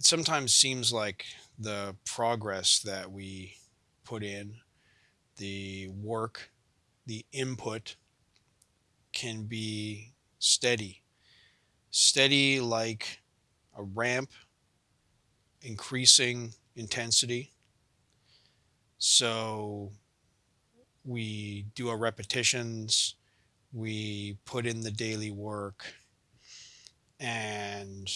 it sometimes seems like the progress that we put in, the work, the input can be steady. Steady like a ramp, increasing intensity. So we do our repetitions, we put in the daily work, and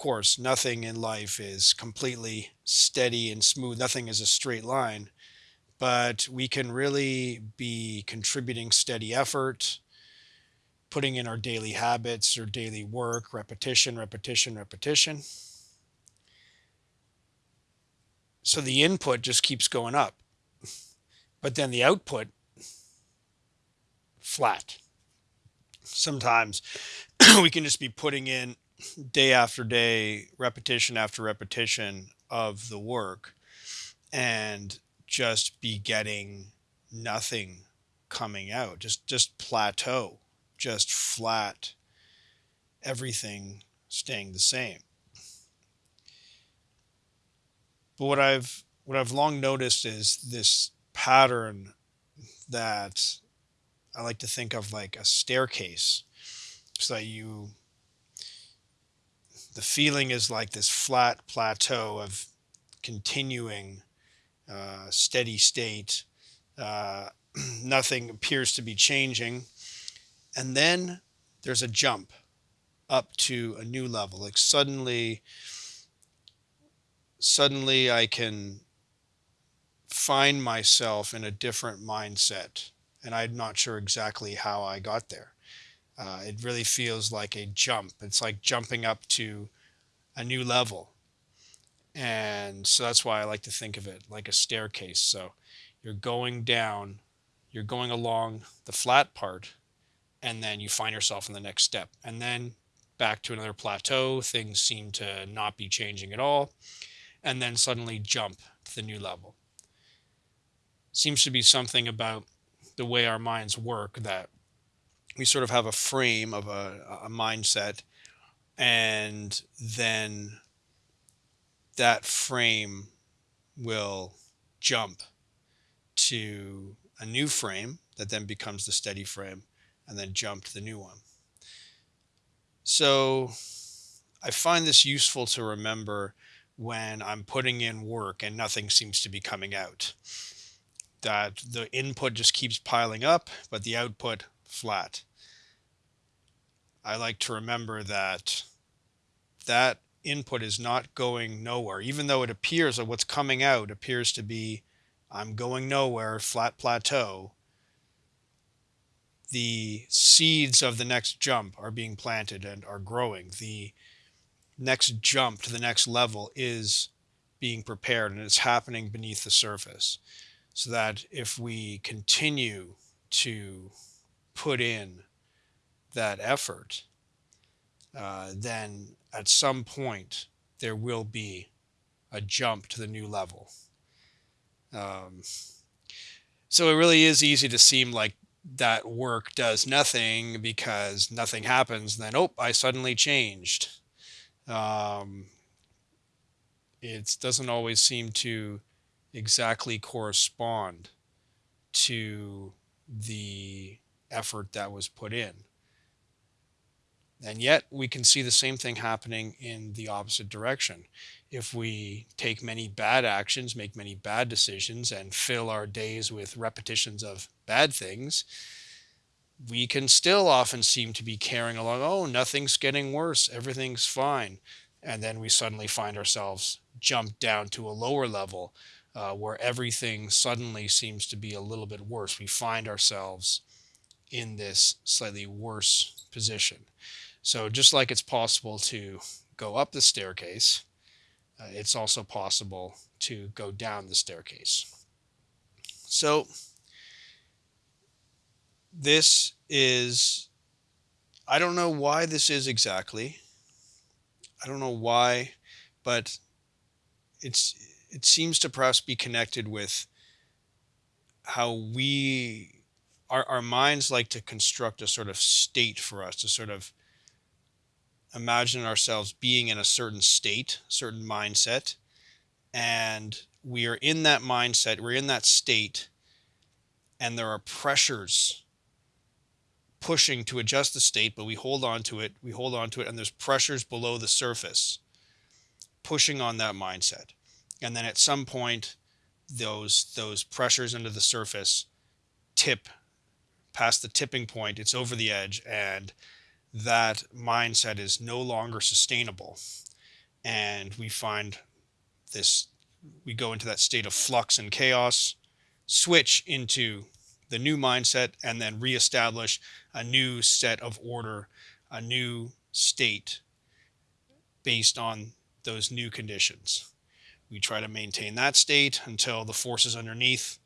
course, nothing in life is completely steady and smooth. Nothing is a straight line, but we can really be contributing steady effort, putting in our daily habits or daily work, repetition, repetition, repetition. So the input just keeps going up, but then the output flat. Sometimes we can just be putting in day after day, repetition after repetition of the work and just be getting nothing coming out. Just just plateau, just flat, everything staying the same. But what I've what I've long noticed is this pattern that I like to think of like a staircase. So that you the feeling is like this flat plateau of continuing uh, steady state. Uh, nothing appears to be changing. And then there's a jump up to a new level. Like suddenly, suddenly I can find myself in a different mindset. And I'm not sure exactly how I got there. Uh, it really feels like a jump. It's like jumping up to a new level. And so that's why I like to think of it like a staircase. So you're going down, you're going along the flat part, and then you find yourself in the next step. And then back to another plateau, things seem to not be changing at all. And then suddenly jump to the new level. Seems to be something about the way our minds work that we sort of have a frame of a, a mindset and then that frame will jump to a new frame that then becomes the steady frame and then jump to the new one. So I find this useful to remember when I'm putting in work and nothing seems to be coming out. That the input just keeps piling up, but the output flat. I like to remember that that input is not going nowhere, even though it appears that what's coming out appears to be I'm going nowhere, flat plateau. The seeds of the next jump are being planted and are growing. The next jump to the next level is being prepared and it's happening beneath the surface. So that if we continue to put in that effort, uh, then at some point there will be a jump to the new level. Um, so it really is easy to seem like that work does nothing because nothing happens. Then, oh, I suddenly changed. Um, it doesn't always seem to exactly correspond to the effort that was put in. And yet we can see the same thing happening in the opposite direction. If we take many bad actions, make many bad decisions, and fill our days with repetitions of bad things, we can still often seem to be carrying along, oh, nothing's getting worse, everything's fine. And then we suddenly find ourselves jumped down to a lower level uh, where everything suddenly seems to be a little bit worse. We find ourselves in this slightly worse position. So just like it's possible to go up the staircase, uh, it's also possible to go down the staircase. So this is, I don't know why this is exactly. I don't know why, but it's it seems to perhaps be connected with how we our, our minds like to construct a sort of state for us to sort of imagine ourselves being in a certain state, certain mindset, and we are in that mindset, we're in that state, and there are pressures pushing to adjust the state, but we hold on to it, we hold on to it, and there's pressures below the surface pushing on that mindset. And then at some point, those those pressures under the surface tip past the tipping point, it's over the edge, and that mindset is no longer sustainable. And we find this, we go into that state of flux and chaos, switch into the new mindset, and then reestablish a new set of order, a new state based on those new conditions. We try to maintain that state until the forces underneath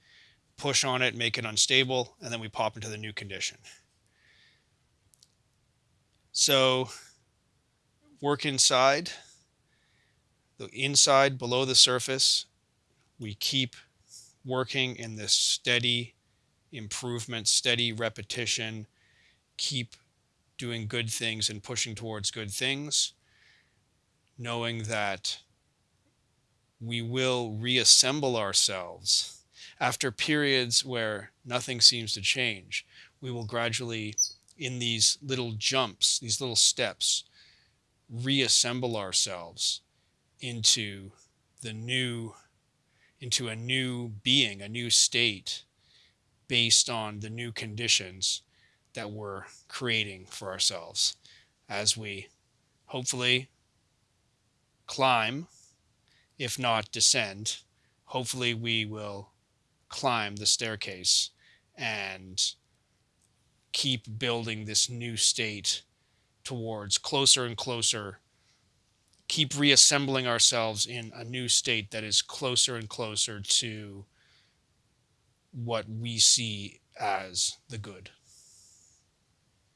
push on it, make it unstable, and then we pop into the new condition. So work inside, the inside below the surface, we keep working in this steady improvement, steady repetition, keep doing good things and pushing towards good things, knowing that we will reassemble ourselves after periods where nothing seems to change. We will gradually in these little jumps, these little steps, reassemble ourselves into the new, into a new being, a new state based on the new conditions that we're creating for ourselves as we hopefully climb, if not descend. Hopefully, we will climb the staircase and keep building this new state towards closer and closer keep reassembling ourselves in a new state that is closer and closer to what we see as the good